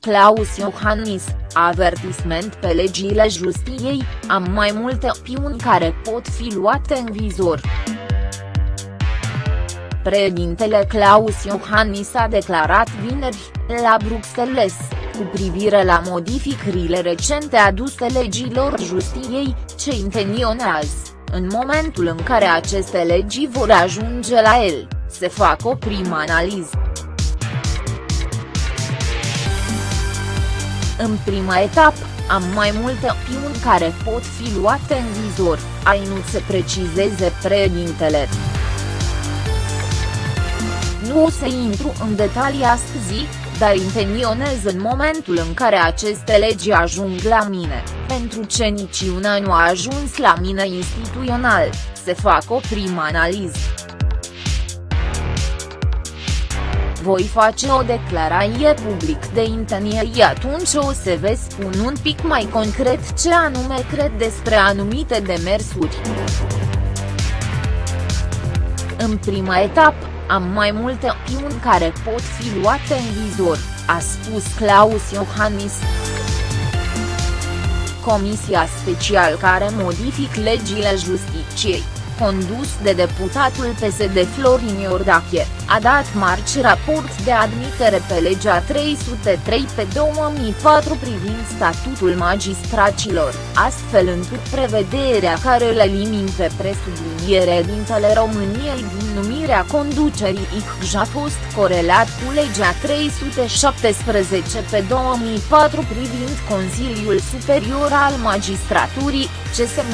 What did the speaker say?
Claus Iohannis, avertisment pe legile justiției, am mai multe opțiuni care pot fi luate în vizor. Președintele Claus Iohannis a declarat vineri, la Bruxelles, cu privire la modificările recente aduse legilor justiției, ce intenționează, în momentul în care aceste legi vor ajunge la el, se fac o primă analiză. În prima etapă, am mai multe opțiuni care pot fi luate în vizor, a inut să precizeze președintele. Nu o să intru în detalii astăzi, dar intenționez în momentul în care aceste legi ajung la mine, pentru ce niciuna nu a ajuns la mine instituțional, se fac o primă analiză. Voi face o declarație public de intenție atunci o să vă spun un pic mai concret ce anume cred despre anumite demersuri. În prima etapă, am mai multe opțiuni care pot fi luate în vizor, a spus Claus Iohannis. Comisia special care modific legile justiciei condus de deputatul PSD Florin Iordache, a dat marci raport de admitere pe legea 303 pe 2004 privind statutul magistracilor, astfel încât prevederea care le elimin pe presubliniere dintele României din numirea conducerii ICJ a fost corelat cu legea 317 pe 2004 privind Consiliul Superior al Magistraturii, CSM.